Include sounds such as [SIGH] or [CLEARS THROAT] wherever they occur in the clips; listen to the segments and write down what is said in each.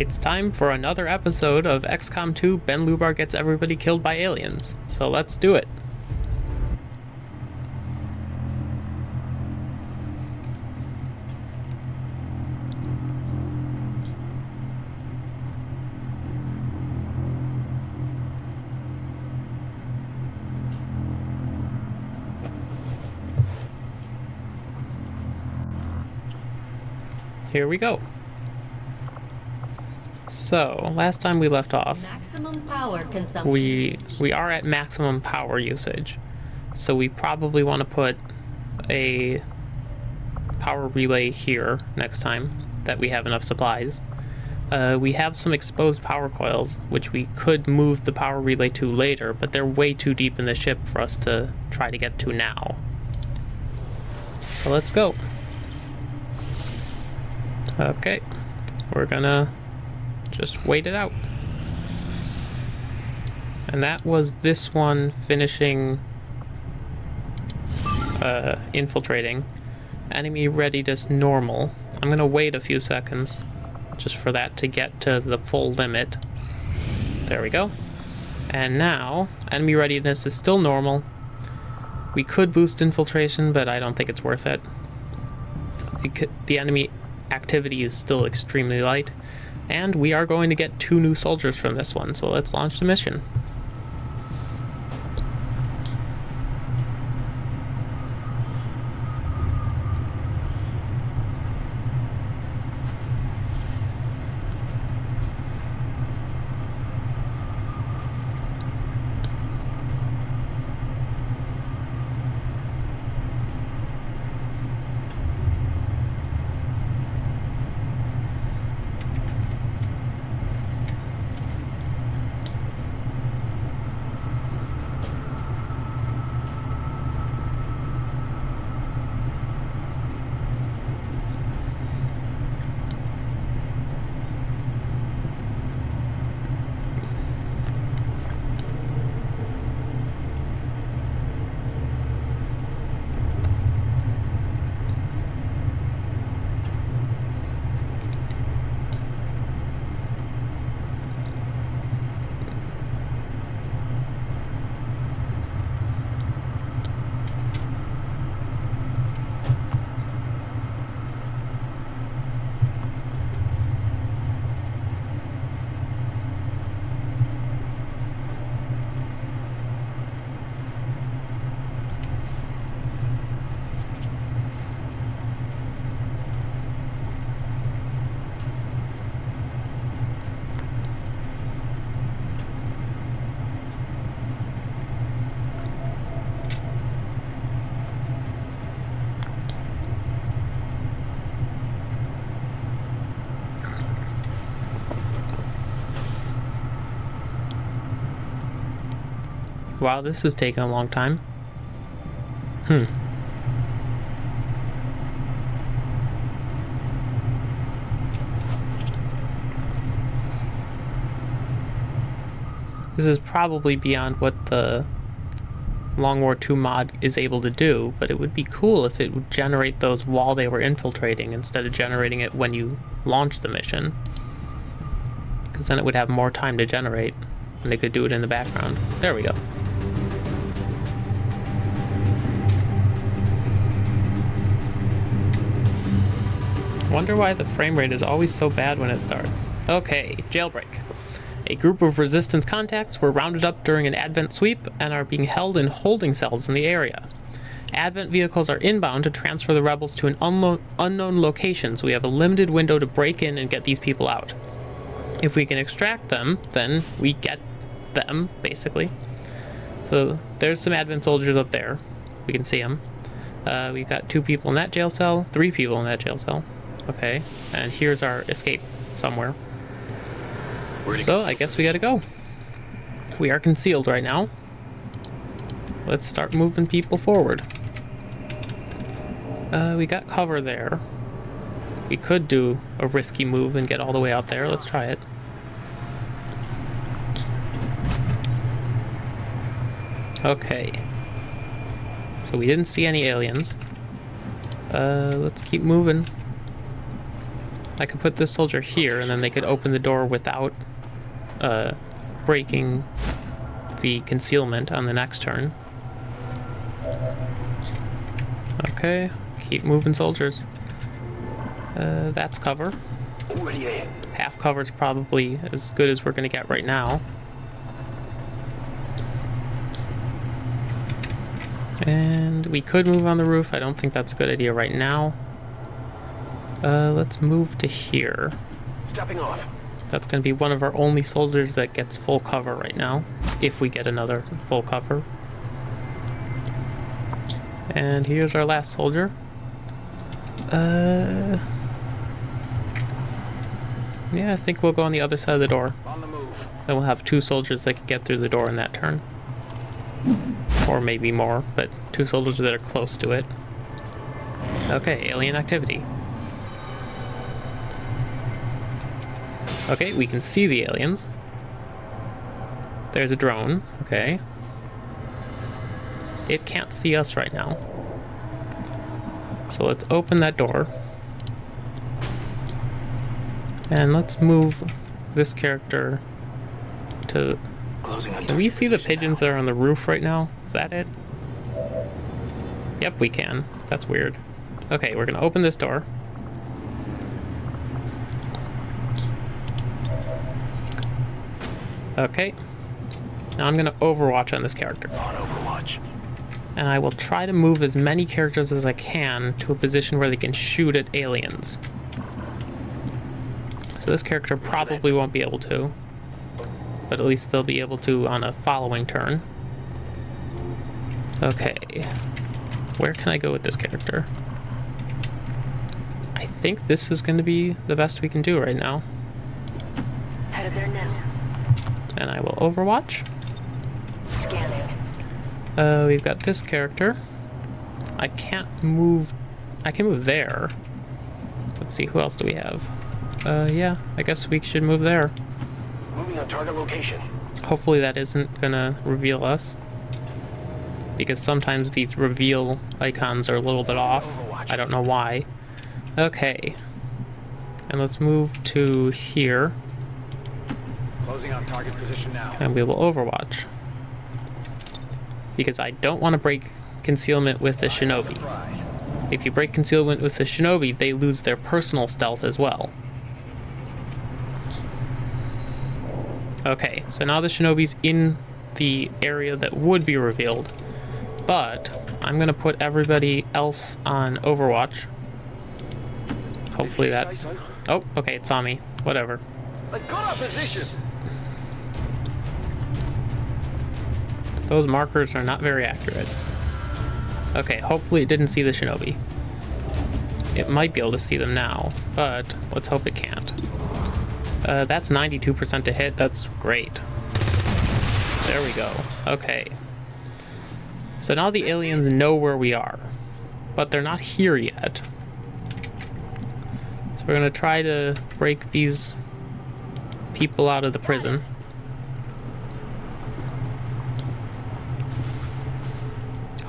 It's time for another episode of XCOM 2 Ben Lubar Gets Everybody Killed by Aliens. So let's do it. Here we go. So, last time we left off, Maximum power consumption. we we are at maximum power usage. So we probably want to put a power relay here next time that we have enough supplies. Uh, we have some exposed power coils, which we could move the power relay to later, but they're way too deep in the ship for us to try to get to now. So let's go. Okay, we're gonna just wait it out. And that was this one finishing uh, infiltrating. Enemy readiness normal. I'm gonna wait a few seconds just for that to get to the full limit. There we go. And now, enemy readiness is still normal. We could boost infiltration, but I don't think it's worth it. The, the enemy activity is still extremely light. And we are going to get two new soldiers from this one, so let's launch the mission. Wow, this is taking a long time. Hmm. This is probably beyond what the Long War 2 mod is able to do, but it would be cool if it would generate those while they were infiltrating instead of generating it when you launch the mission. Because then it would have more time to generate, and they could do it in the background. There we go. Wonder why the frame rate is always so bad when it starts. Okay, jailbreak. A group of resistance contacts were rounded up during an Advent sweep and are being held in holding cells in the area. Advent vehicles are inbound to transfer the rebels to an unknown location, so we have a limited window to break in and get these people out. If we can extract them, then we get them, basically. So there's some Advent soldiers up there. We can see them. Uh, we've got two people in that jail cell, three people in that jail cell. Okay, and here's our escape somewhere. So I guess we gotta go. We are concealed right now. Let's start moving people forward. Uh, we got cover there. We could do a risky move and get all the way out there. Let's try it. Okay. So we didn't see any aliens. Uh, let's keep moving. I could put this soldier here, and then they could open the door without uh, breaking the concealment on the next turn. Okay, keep moving soldiers. Uh, that's cover. Half cover is probably as good as we're going to get right now. And we could move on the roof. I don't think that's a good idea right now. Uh, let's move to here. Stepping off. That's going to be one of our only soldiers that gets full cover right now, if we get another full cover. And here's our last soldier. Uh, yeah, I think we'll go on the other side of the door. On the move. Then we'll have two soldiers that can get through the door in that turn. Or maybe more, but two soldiers that are close to it. Okay, alien activity. Okay, we can see the aliens. There's a drone, okay. It can't see us right now. So let's open that door. And let's move this character to... Can we see the pigeons that are on the roof right now? Is that it? Yep, we can. That's weird. Okay, we're gonna open this door. Okay. Now I'm gonna overwatch on this character. On Overwatch. And I will try to move as many characters as I can to a position where they can shoot at aliens. So this character probably won't be able to. But at least they'll be able to on a following turn. Okay. Where can I go with this character? I think this is going to be the best we can do right now. Headed there now. And I will overwatch. Scanning. Uh, we've got this character. I can't move. I can move there. Let's see, who else do we have? Uh, yeah, I guess we should move there. Moving on target location. Hopefully that isn't gonna reveal us. Because sometimes these reveal icons are a little bit off. I don't know why. Okay. And let's move to here, Closing on target position now. and we will overwatch. Because I don't want to break concealment with the shinobi. If you break concealment with the shinobi, they lose their personal stealth as well. Okay, so now the shinobi's in the area that would be revealed, but I'm gonna put everybody else on Overwatch. Hopefully that... Oh, okay, it saw me. Whatever. Let's go to Those markers are not very accurate. Okay, hopefully it didn't see the shinobi. It might be able to see them now, but let's hope it can't. Uh, that's 92% to hit. That's great. There we go. Okay. So now the aliens know where we are, but they're not here yet. So we're gonna try to break these people out of the prison.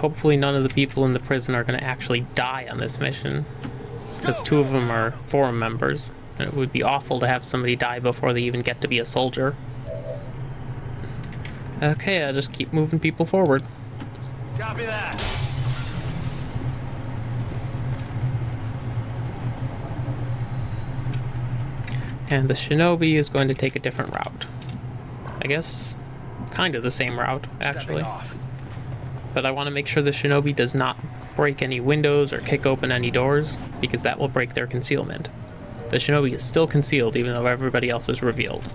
Hopefully none of the people in the prison are going to actually die on this mission. Because two of them are forum members. And it would be awful to have somebody die before they even get to be a soldier. Okay, I'll just keep moving people forward. Copy that. And the shinobi is going to take a different route. I guess kind of the same route, actually. But I want to make sure the shinobi does not break any windows or kick open any doors, because that will break their concealment. The shinobi is still concealed, even though everybody else is revealed.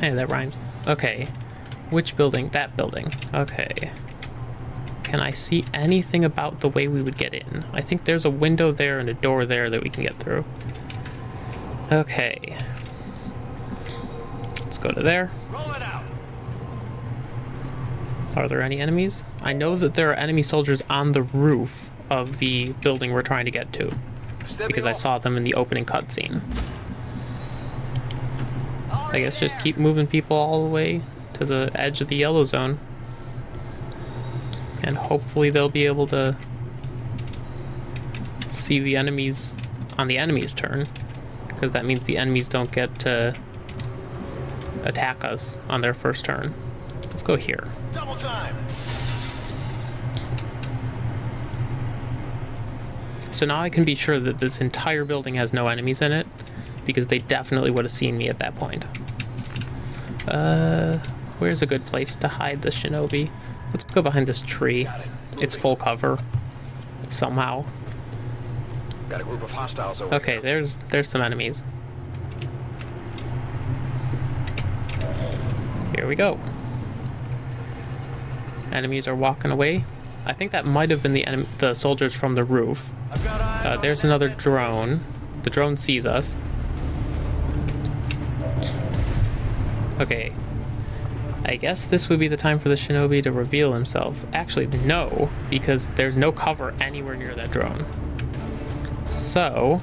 Hey, that rhymes. Okay. Which building? That building. Okay. Can I see anything about the way we would get in? I think there's a window there and a door there that we can get through. Okay. Let's go to there. Roll it out. Are there any enemies? I know that there are enemy soldiers on the roof of the building we're trying to get to because I saw them in the opening cutscene. I guess just keep moving people all the way to the edge of the yellow zone. And hopefully they'll be able to see the enemies on the enemy's turn. because that means the enemies don't get to attack us on their first turn. Let's go here. Double time. So now I can be sure that this entire building has no enemies in it, because they definitely would have seen me at that point. Uh, where's a good place to hide the shinobi? Let's go behind this tree. It's full cover. Somehow. Got a group of hostiles over Okay, there's there's some enemies. Here we go. Enemies are walking away. I think that might have been the the soldiers from the roof. Uh, there's another drone. The drone sees us. Okay. I guess this would be the time for the shinobi to reveal himself. Actually, no, because there's no cover anywhere near that drone. So...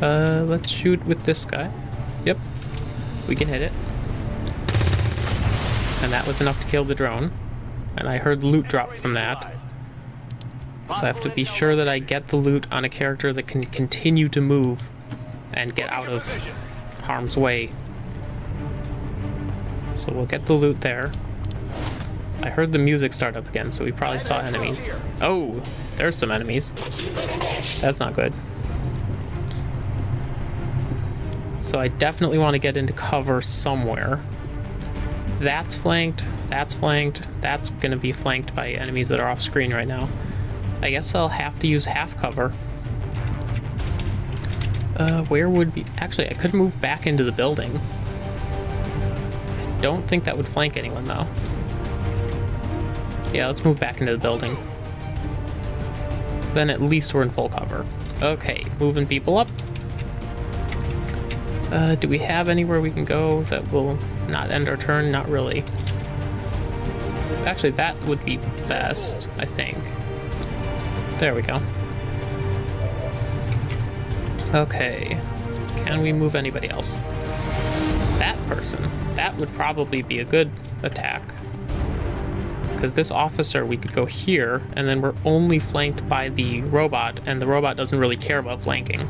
Uh, let's shoot with this guy. Yep. We can hit it. And that was enough to kill the drone. And I heard loot drop from that. So I have to be sure that I get the loot on a character that can continue to move and get out of harm's way. So we'll get the loot there. I heard the music start up again, so we probably saw enemies. Oh, there's some enemies. That's not good. So I definitely want to get into cover somewhere. That's flanked, that's flanked, that's going to be flanked by enemies that are off screen right now. I guess I'll have to use half cover. Uh, where would be... Actually, I could move back into the building. I don't think that would flank anyone, though. Yeah, let's move back into the building. Then at least we're in full cover. Okay, moving people up. Uh, do we have anywhere we can go that will not end our turn? Not really. Actually, that would be best, I think. There we go. Okay. Can we move anybody else? That person. That would probably be a good attack. Because this officer, we could go here, and then we're only flanked by the robot, and the robot doesn't really care about flanking.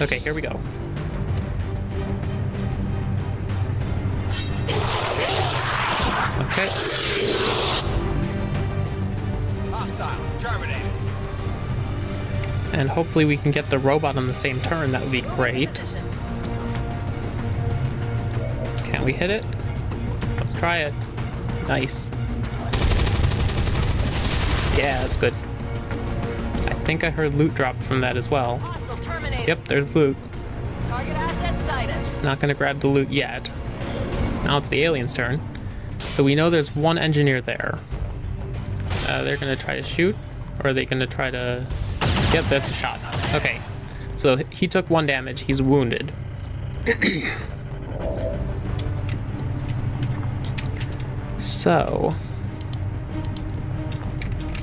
Okay, here we go. Okay. And hopefully we can get the robot on the same turn. That would be great. Can we hit it? Let's try it. Nice. Yeah, that's good. I think I heard loot drop from that as well. Yep, there's loot. Target asset sighted. Not gonna grab the loot yet. Now it's the alien's turn. So we know there's one engineer there. Uh, they're gonna try to shoot, or are they gonna try to... Yep, that's a shot. Okay. So he took one damage, he's wounded. [CLEARS THROAT] so...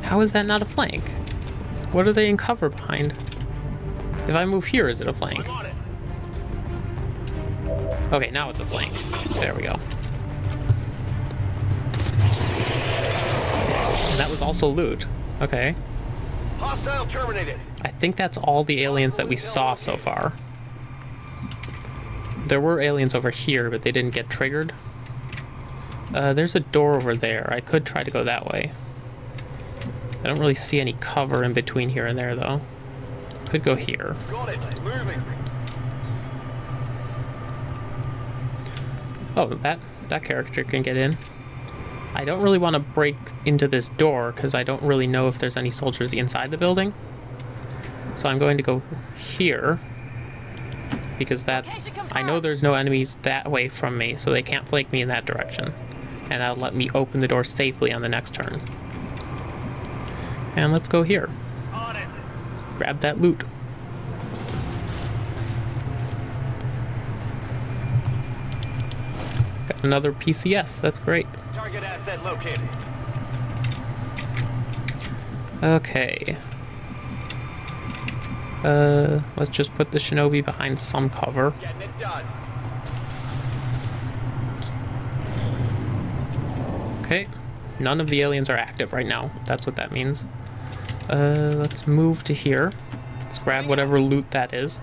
How is that not a flank? What are they in cover behind? If I move here, is it a flank? I'm on it. Okay, now it's a flank. There we go. And that was also loot. Okay. Hostile terminated. I think that's all the aliens that we saw so far. There were aliens over here, but they didn't get triggered. Uh, there's a door over there. I could try to go that way. I don't really see any cover in between here and there, though. Could go here. Got it. Moving. Oh, that that character can get in. I don't really want to break into this door because I don't really know if there's any soldiers inside the building. So I'm going to go here because that I know there's no enemies that way from me, so they can't flank me in that direction. And that'll let me open the door safely on the next turn. And let's go here. Grab that loot. Got another PCS. That's great. Target asset located. Okay. Uh, let's just put the shinobi behind some cover. Getting it done. Okay. None of the aliens are active right now. That's what that means. Uh, let's move to here. Let's grab whatever loot that is.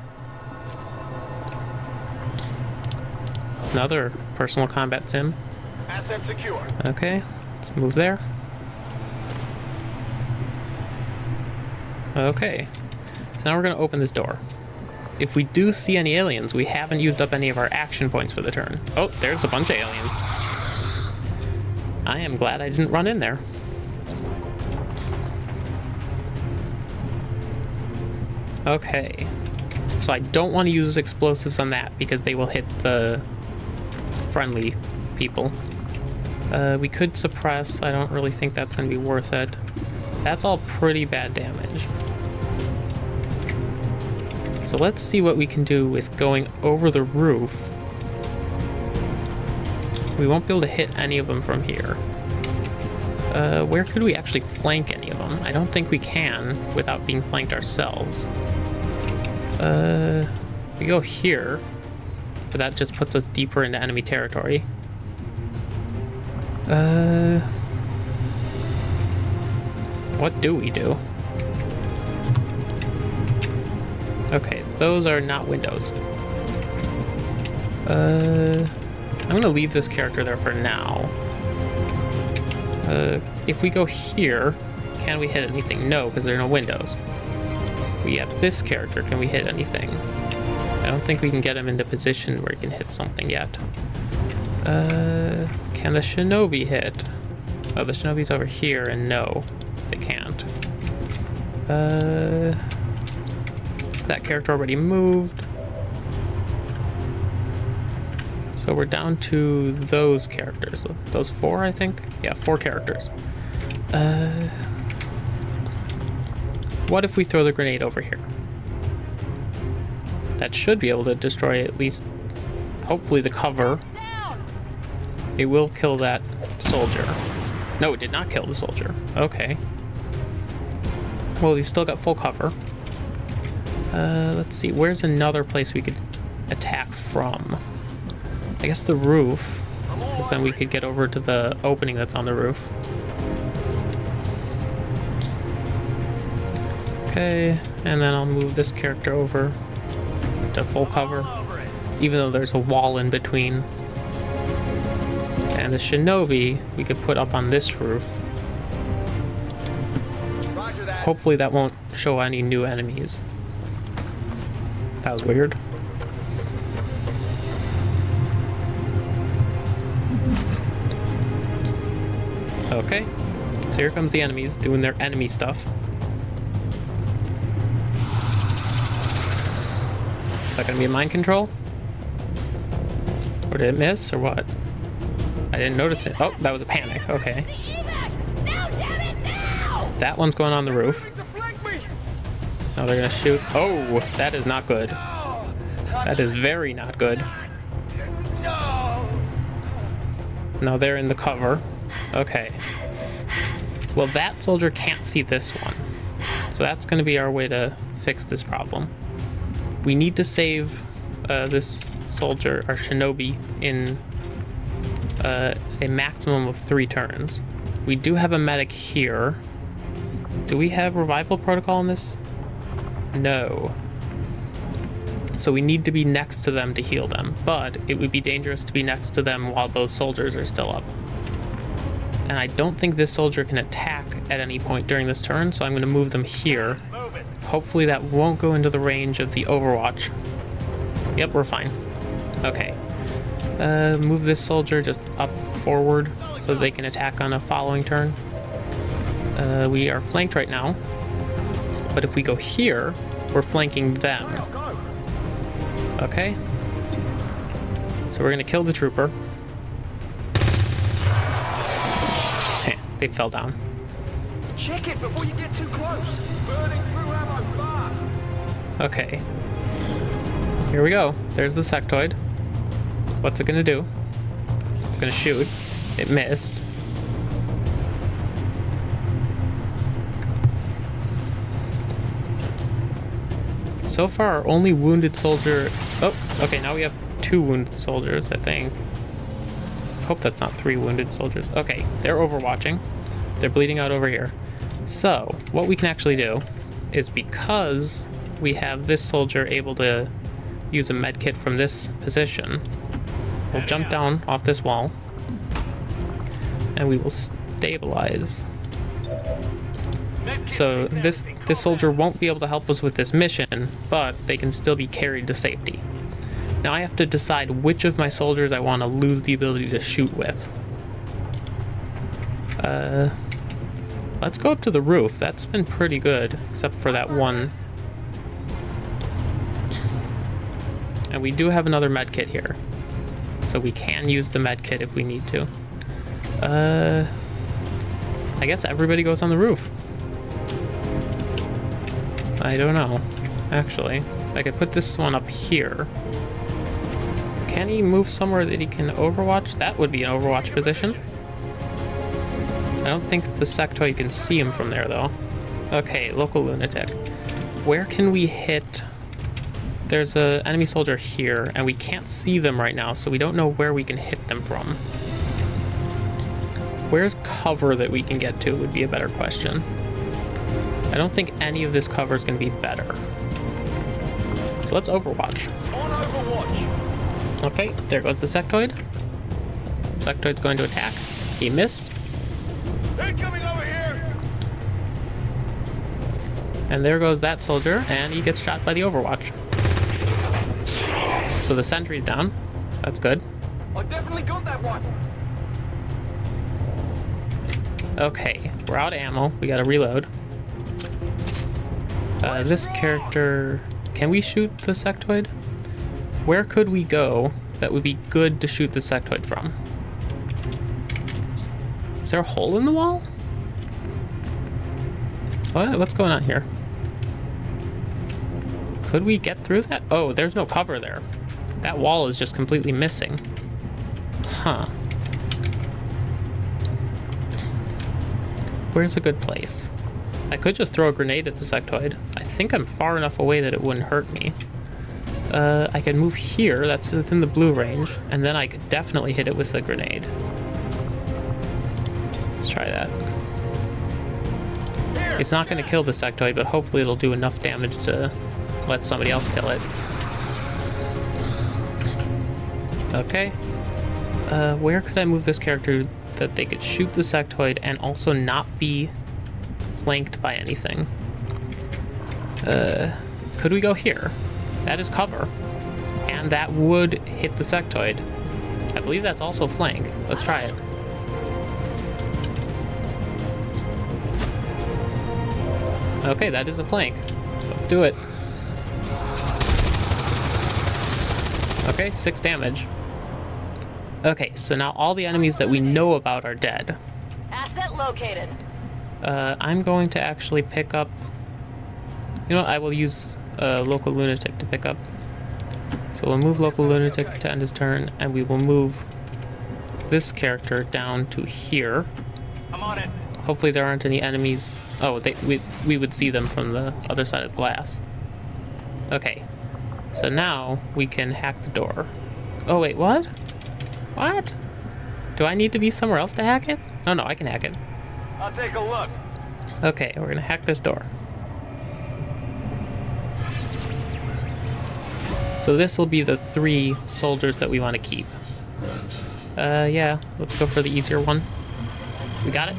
Another personal combat sim. Asset secure. Okay, let's move there. Okay, so now we're gonna open this door. If we do see any aliens, we haven't used up any of our action points for the turn. Oh, there's a bunch of aliens. I am glad I didn't run in there. Okay, so I don't want to use explosives on that because they will hit the friendly people. Uh, we could suppress. I don't really think that's going to be worth it. That's all pretty bad damage. So let's see what we can do with going over the roof. We won't be able to hit any of them from here. Uh, where could we actually flank any of them? I don't think we can without being flanked ourselves. Uh, we go here, but that just puts us deeper into enemy territory. Uh, what do we do? Okay, those are not windows. Uh, I'm gonna leave this character there for now. Uh, if we go here, can we hit anything? No, because there are no windows. We have this character. Can we hit anything? I don't think we can get him into position where he can hit something yet. Uh, can the shinobi hit? Oh, the shinobi's over here, and no, they can't. Uh, that character already moved. So we're down to those characters. Those four, I think? Yeah, four characters. Uh, what if we throw the grenade over here? That should be able to destroy at least, hopefully, the cover. It will kill that soldier. No, it did not kill the soldier. Okay. Well, he's still got full cover. Uh, let's see, where's another place we could attack from? I guess the roof, because then we could get over to the opening that's on the roof. Okay, and then I'll move this character over to full cover, even though there's a wall in between. And the shinobi we could put up on this roof. Hopefully that won't show any new enemies. That was weird. Okay, so here comes the enemies doing their enemy stuff. Is that gonna be a mind control? Or did it miss, or what? I didn't notice it. Oh, that was a panic, okay. That one's going on the roof. Now they're gonna shoot. Oh, that is not good. That is very not good. No. Now they're in the cover. Okay. Well, that soldier can't see this one. So that's going to be our way to fix this problem. We need to save uh, this soldier, our shinobi, in uh, a maximum of three turns. We do have a medic here. Do we have revival protocol in this? No. So we need to be next to them to heal them, but it would be dangerous to be next to them while those soldiers are still up. And I don't think this soldier can attack at any point during this turn, so I'm going to move them here. Hopefully that won't go into the range of the Overwatch. Yep, we're fine. Okay. Uh, move this soldier just up forward so they can attack on a following turn. Uh, we are flanked right now, but if we go here, we're flanking them. Okay. So we're gonna kill the trooper. Heh, [LAUGHS] they fell down. Check it before you get too close. Burning through ammo fast. Okay. Here we go. There's the sectoid. What's it gonna do? It's gonna shoot. It missed. So far, our only wounded soldier... Oh, okay, now we have two wounded soldiers, I think. Hope that's not three wounded soldiers. Okay, they're overwatching. They're bleeding out over here. So, what we can actually do is because we have this soldier able to use a medkit from this position, we'll jump down off this wall and we will stabilize. So this this soldier won't be able to help us with this mission, but they can still be carried to safety. Now I have to decide which of my soldiers I want to lose the ability to shoot with. Uh, let's go up to the roof. That's been pretty good, except for that one. And we do have another med kit here. So we can use the med kit if we need to. Uh, I guess everybody goes on the roof. I don't know, actually. I could put this one up here. Can he move somewhere that he can overwatch? That would be an overwatch position. I don't think the sectoid can see him from there, though. Okay, local lunatic. Where can we hit... There's a enemy soldier here, and we can't see them right now, so we don't know where we can hit them from. Where's cover that we can get to would be a better question. I don't think any of this cover is going to be better. So let's overwatch. Overwatch. Okay, there goes the sectoid. Sectoid's going to attack. He missed. Incoming over here. And there goes that soldier, and he gets shot by the overwatch. So the sentry's down. That's good. I definitely got that one. Okay, we're out of ammo. We gotta reload. Uh, this character... Can we shoot the sectoid? Where could we go that would be good to shoot the sectoid from? Is there a hole in the wall? What? What's going on here? Could we get through that? Oh, there's no cover there. That wall is just completely missing. Huh. Where's a good place? I could just throw a grenade at the sectoid. I think I'm far enough away that it wouldn't hurt me. Uh, I could move here, that's within the blue range, and then I could definitely hit it with a grenade. Let's try that. It's not going to kill the sectoid, but hopefully it'll do enough damage to let somebody else kill it. Okay. Uh, where could I move this character that they could shoot the sectoid and also not be flanked by anything? Uh, could we go here? That is cover. And that would hit the sectoid. I believe that's also flank. Let's try it. Okay, that is a flank. Let's do it. Okay, six damage. Okay, so now all the enemies that we know about are dead. Asset located. Uh, I'm going to actually pick up... You know what? I will use uh, Local Lunatic to pick up. So we'll move Local Lunatic to end his turn, and we will move this character down to here. I'm on it. Hopefully there aren't any enemies. Oh, they, we, we would see them from the other side of the glass. Okay. So now we can hack the door. Oh, wait, what? What? Do I need to be somewhere else to hack it? No, no, I can hack it. I'll take a look. Okay, we're gonna hack this door. So this will be the three soldiers that we want to keep. Uh, yeah, let's go for the easier one. We got it?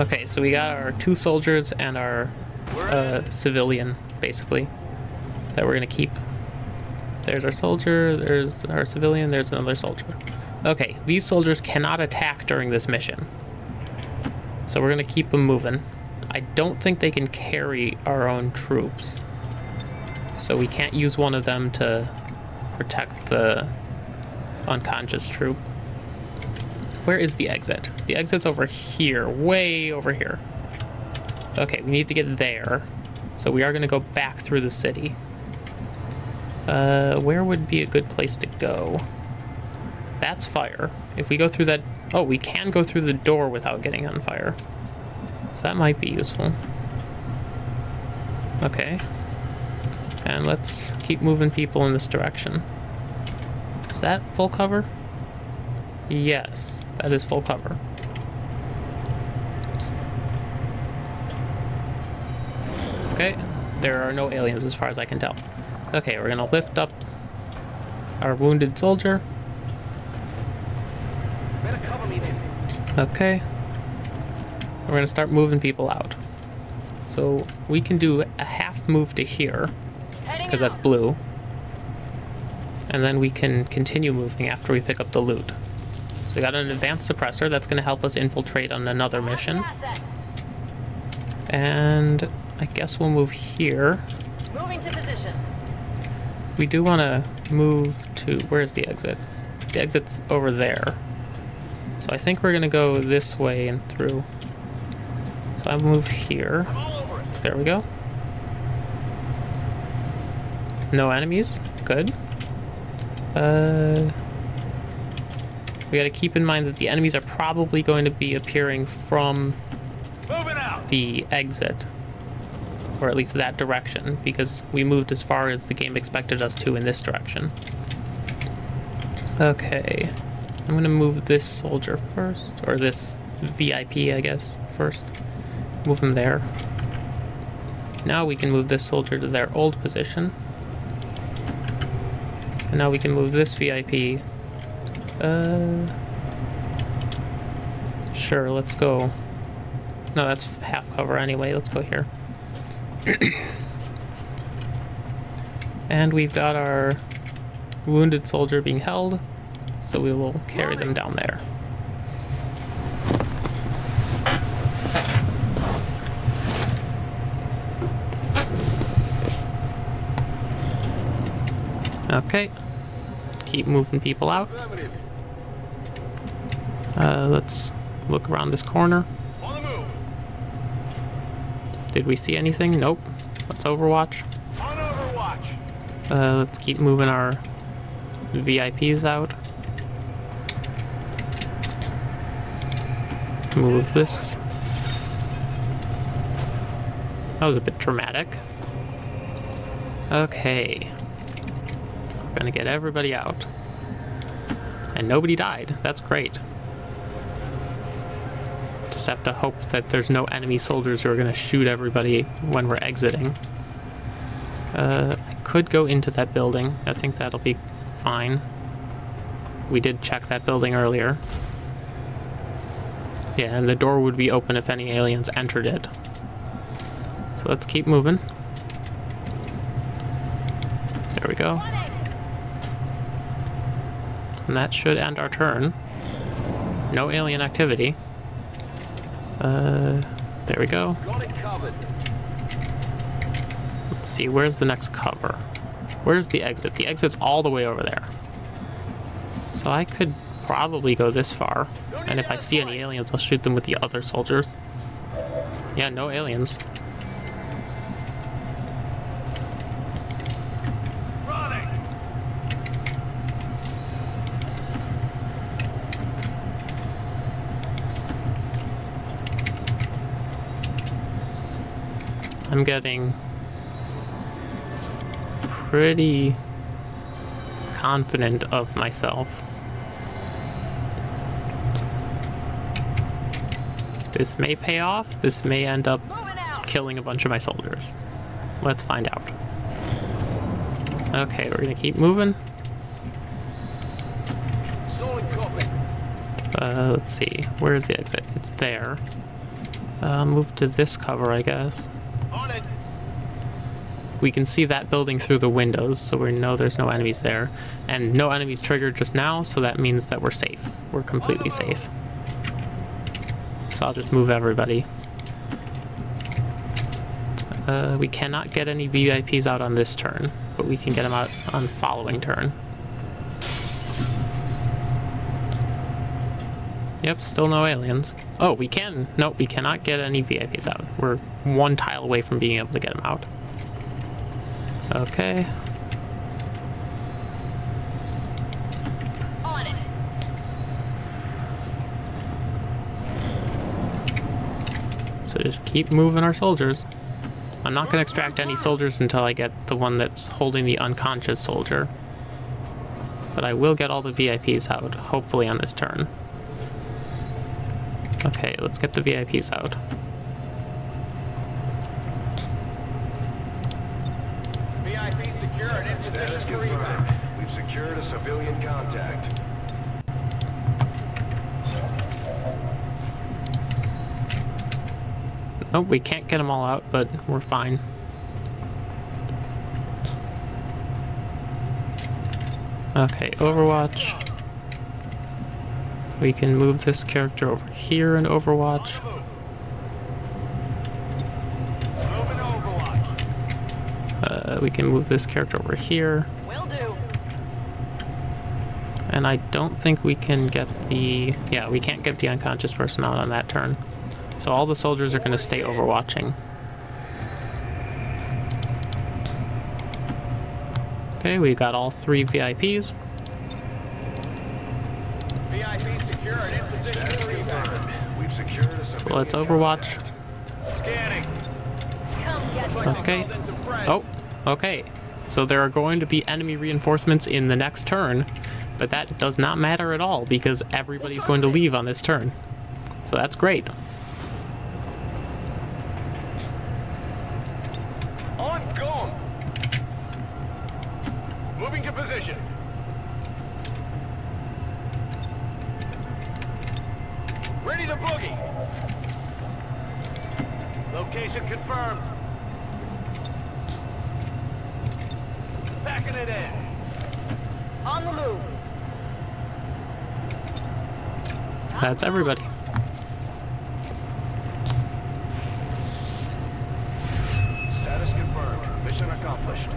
Okay, so we got our two soldiers and our uh, civilian, basically, that we're gonna keep. There's our soldier, there's our civilian, there's another soldier. Okay, these soldiers cannot attack during this mission. So we're gonna keep them moving. I don't think they can carry our own troops. So we can't use one of them to protect the unconscious troop. Where is the exit? The exit's over here, way over here. Okay, we need to get there. So we are going to go back through the city. Uh, where would be a good place to go? That's fire. If we go through that... Oh, we can go through the door without getting on fire. So that might be useful. Okay. And let's keep moving people in this direction. Is that full cover? Yes, that is full cover. Okay, there are no aliens as far as I can tell. Okay, we're gonna lift up our wounded soldier. Better cover me then. Okay. We're gonna start moving people out. So we can do a half move to here, because that's blue. And then we can continue moving after we pick up the loot. So we got an advanced suppressor that's gonna help us infiltrate on another mission. And I guess we'll move here. Moving to position. We do want to move to... Where's the exit? The exit's over there. So I think we're going to go this way and through. So I move here. All over it. There we go. No enemies. Good. Uh, we got to keep in mind that the enemies are probably going to be appearing from the exit. Or at least that direction, because we moved as far as the game expected us to in this direction. Okay. I'm gonna move this soldier first, or this VIP, I guess, first. Move him there. Now we can move this soldier to their old position. And now we can move this VIP. Uh. Sure, let's go. No, that's half cover anyway. Let's go here. And we've got our wounded soldier being held, so we will carry them down there. Okay. Keep moving people out. Uh, let's look around this corner. On the move. Did we see anything? Nope. Let's overwatch. On overwatch. Uh, let's keep moving our VIPs out. Move this. That was a bit dramatic. Okay. We're gonna get everybody out. And nobody died. That's great. Just have to hope that there's no enemy soldiers who are gonna shoot everybody when we're exiting. Uh, I could go into that building. I think that'll be fine. We did check that building earlier. Yeah, and the door would be open if any aliens entered it. So let's keep moving. There we go. And that should end our turn. No alien activity. Uh, there we go. Got it covered. Let's see, where's the next cover? Where's the exit? The exit's all the way over there. So I could probably go this far. And if I see any aliens, I'll shoot them with the other soldiers. Yeah, no aliens. I'm getting pretty confident of myself. This may pay off. This may end up killing a bunch of my soldiers. Let's find out. Okay, we're gonna keep moving. Uh, let's see. Where's the exit? It's there. Uh, move to this cover, I guess. We can see that building through the windows, so we know there's no enemies there. And no enemies triggered just now, so that means that we're safe. We're completely safe. So I'll just move everybody. Uh, we cannot get any VIPs out on this turn, but we can get them out on following turn. Yep, still no aliens. Oh, we can. Nope, we cannot get any VIPs out. We're one tile away from being able to get them out. Okay. So just keep moving our soldiers. I'm not going to extract any soldiers until I get the one that's holding the unconscious soldier. But I will get all the VIPs out, hopefully on this turn. Okay, let's get the VIPs out. VIP secured. In Status position for evac. confirmed. We've secured a civilian contact. Nope, we can't get them all out, but we're fine. Okay, Overwatch. We can move this character over here in Overwatch. Moving to Overwatch. Uh, we can move this character over here. And I don't think we can get the... Yeah, we can't get the unconscious person out on that turn. So all the soldiers are going to stay overwatching. Okay, we've got all three VIPs. VIP secured. In position Status for evac. confirmed. We've secured a civilian So let's overwatch. Okay. Oh, okay. So there are going to be enemy reinforcements in the next turn, but that does not matter at all because everybody's going to leave on this turn. So that's great. On gone. Moving to position. Ready to boogie. Location confirmed. Packing it in. On the move. That's everybody. Status confirmed. Mission accomplished.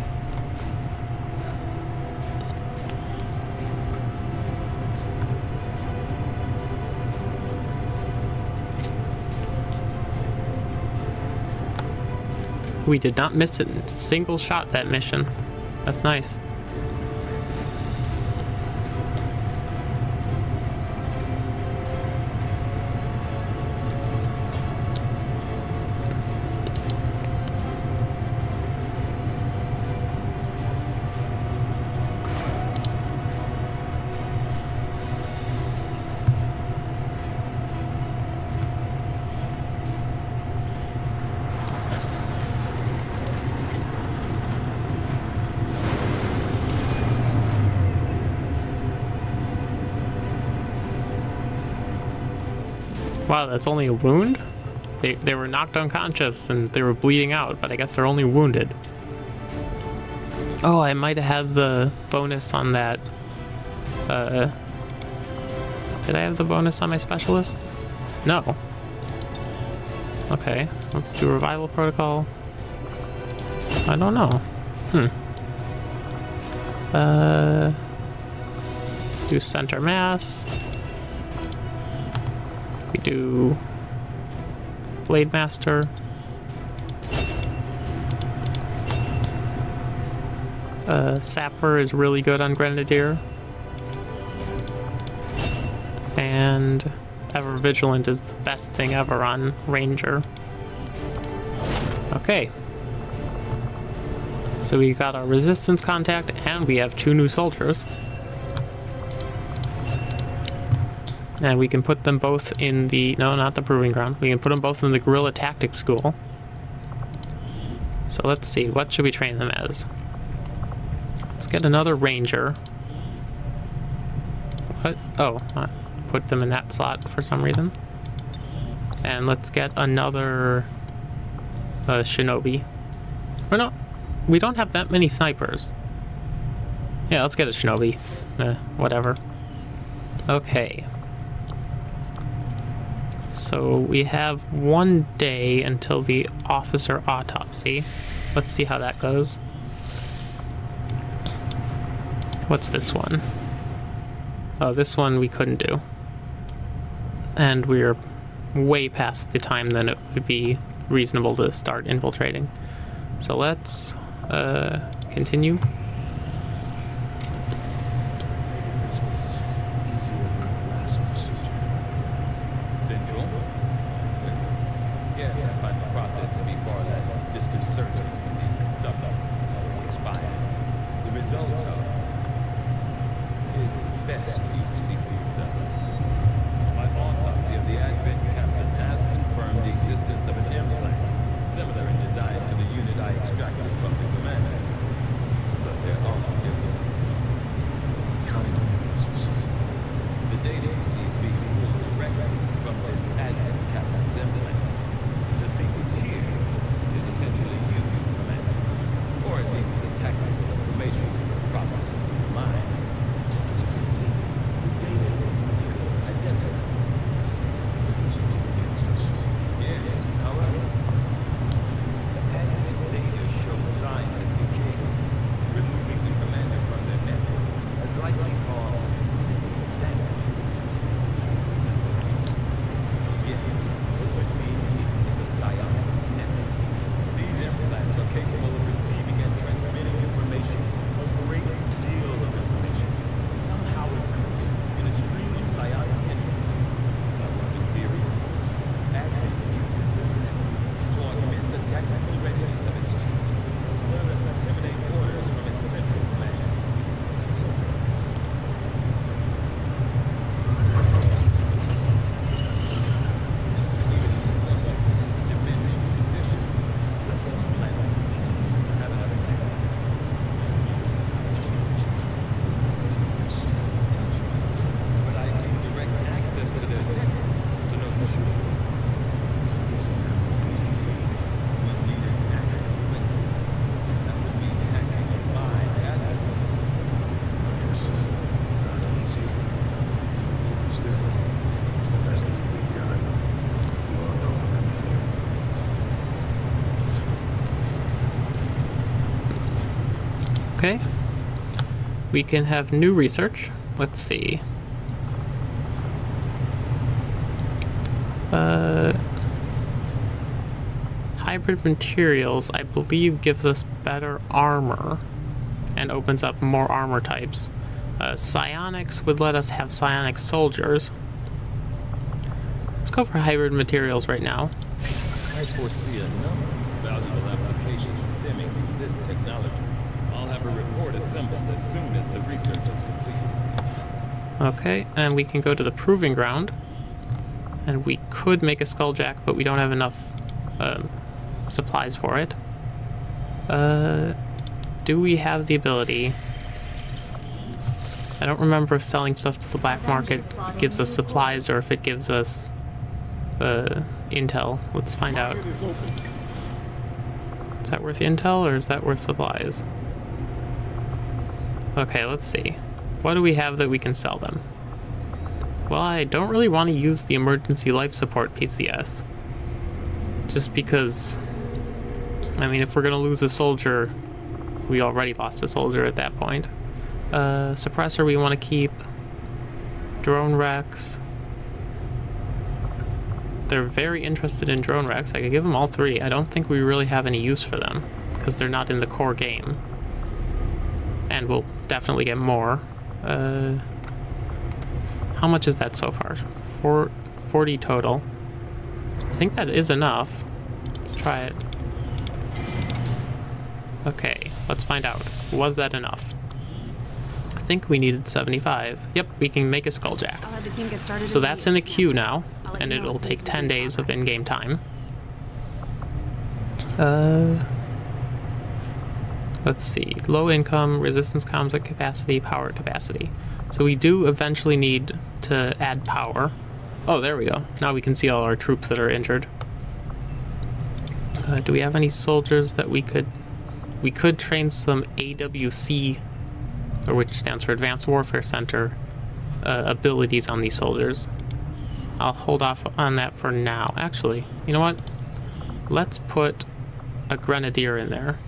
We did not miss a single shot that mission. That's nice. Wow, that's only a wound? They, they were knocked unconscious and they were bleeding out, but I guess they're only wounded. Oh, I might have had the bonus on that. Uh, did I have the bonus on my specialist? No. Okay, let's do revival protocol. I don't know. Hmm. Uh, do center mass. We do Blade Master. Uh, Sapper is really good on Grenadier. And Ever Vigilant is the best thing ever on Ranger. Okay. So we got our resistance contact and we have two new soldiers. And we can put them both in the, no, not the Proving Ground. We can put them both in the Guerrilla Tactics School. So let's see, what should we train them as? Let's get another Ranger. What? Oh, I put them in that slot for some reason. And let's get another uh, Shinobi. Or no, we don't have that many snipers. Yeah, let's get a Shinobi. Eh, whatever. Okay. So we have one day until the officer autopsy. Let's see how that goes. What's this one? Oh, this one we couldn't do. And we're way past the time that it would be reasonable to start infiltrating. So let's uh, continue. We can have new research. Let's see. Uh, hybrid materials, I believe, gives us better armor and opens up more armor types. Uh, psionics would let us have psionic soldiers. Let's go for hybrid materials right now. I foresee a number of valuable applications stemming from this technology. I'll have a report assembled as soon as the research is complete. Okay, and we can go to the proving ground. And we could make a skulljack, but we don't have enough um, supplies for it. Uh, do we have the ability? I don't remember if selling stuff to the black market gives us supplies or if it gives us uh, intel. Let's find out. Is that worth intel or is that worth supplies? Okay, let's see. What do we have that we can sell them? Well, I don't really want to use the emergency life support PCS. Just because, I mean, if we're going to lose a soldier, we already lost a soldier at that point. Uh, suppressor we want to keep. Drone Rex. They're very interested in drone Rex. I could give them all three. I don't think we really have any use for them because they're not in the core game. And we'll definitely get more. Uh, how much is that so far? Four, 40 total. I think that is enough. Let's try it. Okay, let's find out. Was that enough? I think we needed 75. Yep, we can make a skulljack. I'll have the team get started. So that's in the queue now, and it'll take 10 days of in-game time. Uh, let's see. Low income, resistance comms at capacity, power capacity. So we do eventually need to add power. Oh, there we go. Now we can see all our troops that are injured. Uh, do we have any soldiers that we could... We could train some AWC, or which stands for Advanced Warfare Center, uh, abilities on these soldiers. I'll hold off on that for now. Actually, you know what? Let's put a grenadier in there.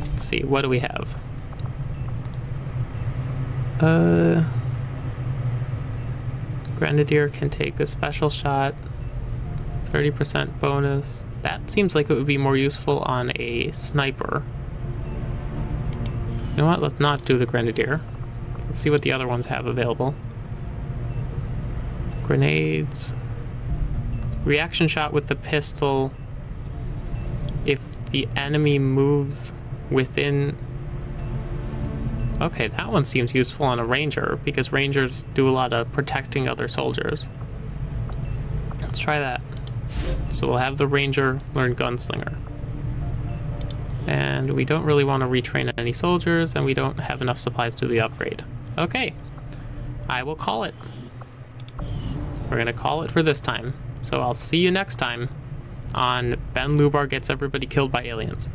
Let's see, what do we have? Uh, grenadier can take a special shot, 30% bonus. That seems like it would be more useful on a sniper. You know what? Let's not do the grenadier. Let's see what the other ones have available. Grenades. Reaction shot with the pistol. If the enemy moves within... Okay, that one seems useful on a ranger, because rangers do a lot of protecting other soldiers. Let's try that. So we'll have the ranger learn gunslinger. And we don't really want to retrain any soldiers, and we don't have enough supplies to the upgrade. Okay, I will call it. We're gonna call it for this time. So I'll see you next time on Ben Lubar Gets Everybody Killed by Aliens.